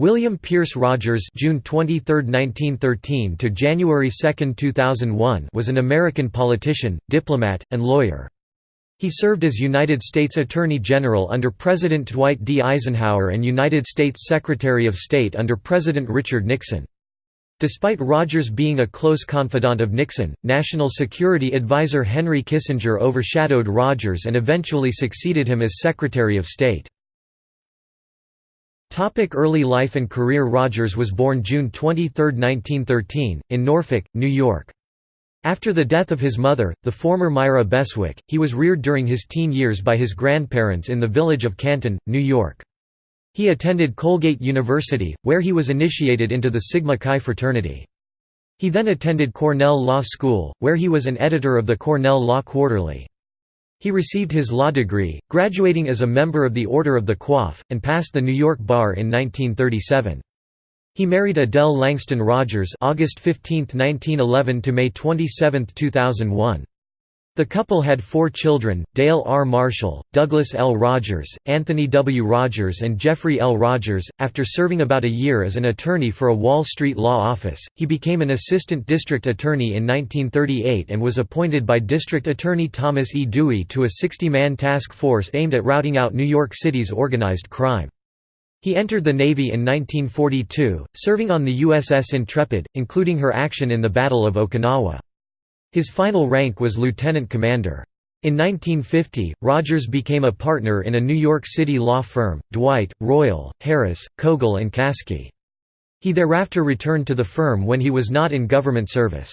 William Pierce Rogers June 23, 1913 to January 2, 2001 was an American politician, diplomat, and lawyer. He served as United States Attorney General under President Dwight D. Eisenhower and United States Secretary of State under President Richard Nixon. Despite Rogers being a close confidant of Nixon, National Security Advisor Henry Kissinger overshadowed Rogers and eventually succeeded him as Secretary of State. Topic early life and career Rogers was born June 23, 1913, in Norfolk, New York. After the death of his mother, the former Myra Beswick, he was reared during his teen years by his grandparents in the village of Canton, New York. He attended Colgate University, where he was initiated into the Sigma Chi fraternity. He then attended Cornell Law School, where he was an editor of the Cornell Law Quarterly. He received his law degree, graduating as a member of the Order of the Coif, and passed the New York Bar in 1937. He married Adele Langston Rogers August 15, 1911 to May 27, 2001. The couple had four children, Dale R. Marshall, Douglas L. Rogers, Anthony W. Rogers and Jeffrey L. Rogers. After serving about a year as an attorney for a Wall Street law office, he became an assistant district attorney in 1938 and was appointed by District Attorney Thomas E. Dewey to a 60-man task force aimed at routing out New York City's organized crime. He entered the Navy in 1942, serving on the USS Intrepid, including her action in the Battle of Okinawa. His final rank was lieutenant commander. In 1950, Rogers became a partner in a New York City law firm, Dwight, Royall, Harris, Koegel and Caskey. He thereafter returned to the firm when he was not in government service.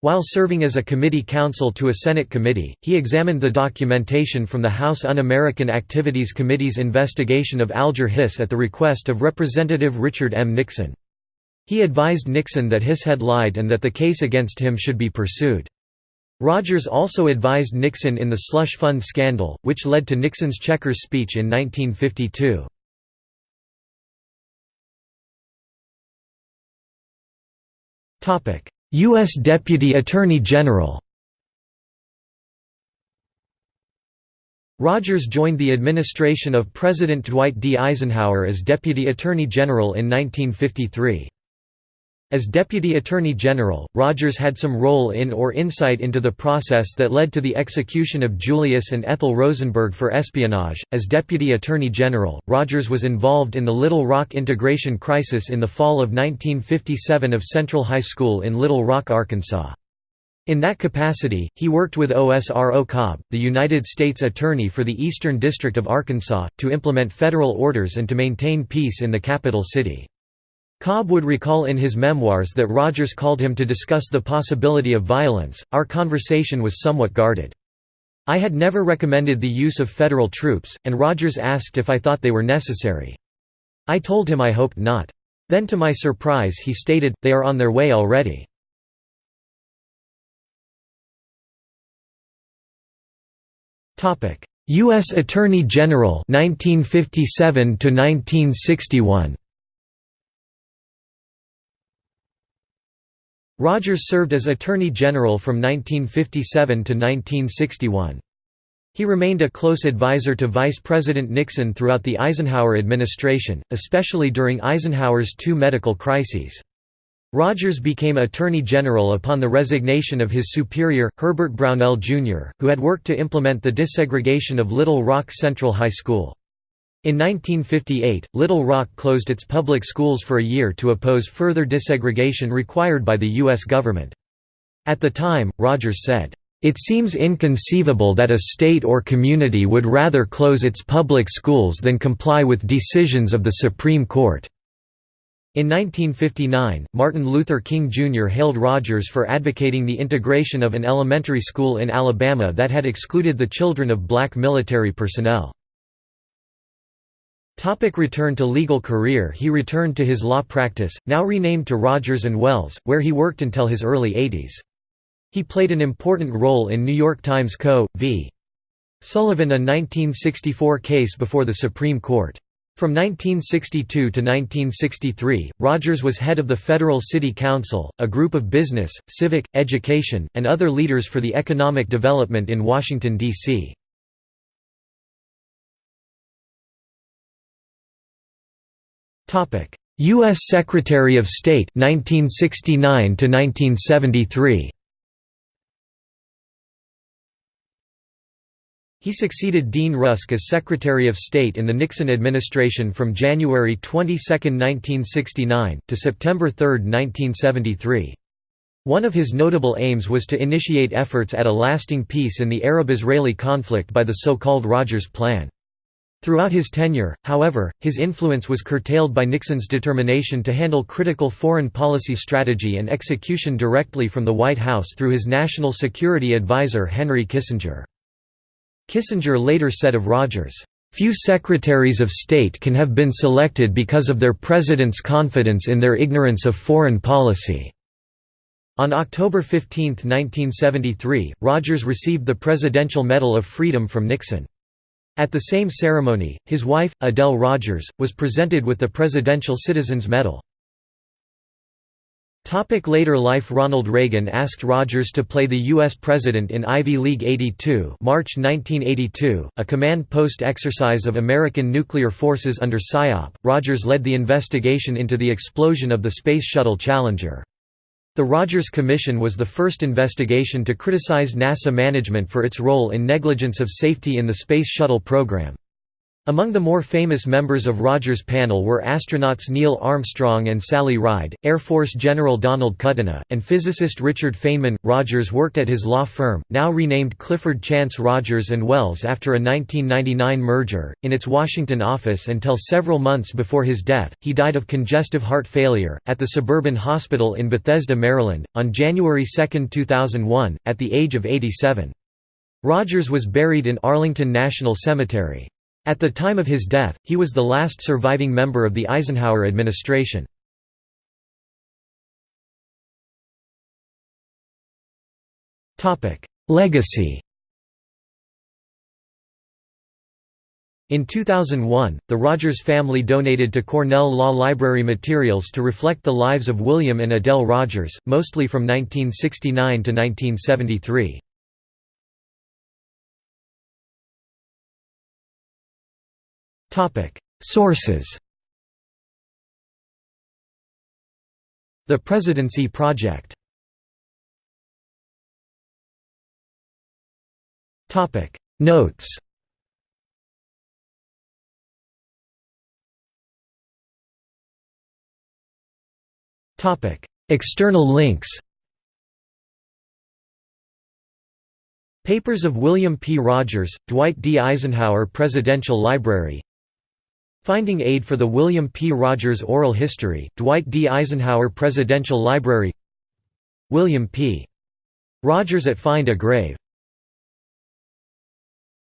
While serving as a committee counsel to a Senate committee, he examined the documentation from the House Un-American Activities Committee's investigation of Alger Hiss at the request of Representative Richard M. Nixon. He advised Nixon that Hiss had lied and that the case against him should be pursued. Rogers also advised Nixon in the slush fund scandal, which led to Nixon's Checkers speech in 1952. U.S. Deputy Attorney General Rogers joined the administration of President Dwight D. Eisenhower as Deputy Attorney General in 1953. As Deputy Attorney General, Rogers had some role in or insight into the process that led to the execution of Julius and Ethel Rosenberg for espionage. As Deputy Attorney General, Rogers was involved in the Little Rock integration crisis in the fall of 1957 of Central High School in Little Rock, Arkansas. In that capacity, he worked with OSRO Cobb, the United States Attorney for the Eastern District of Arkansas, to implement federal orders and to maintain peace in the capital city. Cobb would recall in his memoirs that Rogers called him to discuss the possibility of violence. Our conversation was somewhat guarded. I had never recommended the use of federal troops, and Rogers asked if I thought they were necessary. I told him I hoped not. Then to my surprise he stated, they are on their way already. U.S. Attorney General 1957 1961. Rogers served as Attorney General from 1957 to 1961. He remained a close advisor to Vice President Nixon throughout the Eisenhower administration, especially during Eisenhower's two medical crises. Rogers became Attorney General upon the resignation of his superior, Herbert Brownell, Jr., who had worked to implement the desegregation of Little Rock Central High School. In 1958, Little Rock closed its public schools for a year to oppose further desegregation required by the U.S. government. At the time, Rogers said, "...it seems inconceivable that a state or community would rather close its public schools than comply with decisions of the Supreme Court." In 1959, Martin Luther King Jr. hailed Rogers for advocating the integration of an elementary school in Alabama that had excluded the children of black military personnel. Topic return to legal career He returned to his law practice, now renamed to Rogers & Wells, where he worked until his early 80s. He played an important role in New York Times Co. v. Sullivan a 1964 case before the Supreme Court. From 1962 to 1963, Rogers was head of the Federal City Council, a group of business, civic, education, and other leaders for the economic development in Washington, D.C. U.S. Secretary of State 1969 to 1973. He succeeded Dean Rusk as Secretary of State in the Nixon administration from January 22, 1969, to September 3, 1973. One of his notable aims was to initiate efforts at a lasting peace in the Arab-Israeli conflict by the so-called Rogers Plan. Throughout his tenure, however, his influence was curtailed by Nixon's determination to handle critical foreign policy strategy and execution directly from the White House through his national security advisor Henry Kissinger. Kissinger later said of Rogers, "...few secretaries of state can have been selected because of their president's confidence in their ignorance of foreign policy." On October 15, 1973, Rogers received the Presidential Medal of Freedom from Nixon. At the same ceremony, his wife, Adele Rogers, was presented with the Presidential Citizens Medal. Topic later life Ronald Reagan asked Rogers to play the U.S. President in Ivy League 82 March 1982, a command post exercise of American nuclear forces under SIOP. Rogers led the investigation into the explosion of the Space Shuttle Challenger. The Rogers Commission was the first investigation to criticize NASA management for its role in negligence of safety in the Space Shuttle program. Among the more famous members of Rogers' panel were astronauts Neil Armstrong and Sally Ride, Air Force General Donald Kutyna, and physicist Richard Feynman. Rogers worked at his law firm, now renamed Clifford Chance Rogers and Wells after a 1999 merger, in its Washington office until several months before his death. He died of congestive heart failure, at the Suburban Hospital in Bethesda, Maryland, on January 2, 2001, at the age of 87. Rogers was buried in Arlington National Cemetery. At the time of his death, he was the last surviving member of the Eisenhower administration. Legacy In 2001, the Rogers family donated to Cornell Law Library materials to reflect the lives of William and Adele Rogers, mostly from 1969 to 1973. Sources. The Presidency Project. Notes. Topic. External links. Papers of William P. Rogers, Dwight D. Eisenhower Presidential Library Finding aid for the William P. Rogers Oral History, Dwight D. Eisenhower Presidential Library William P. Rogers at Find a Grave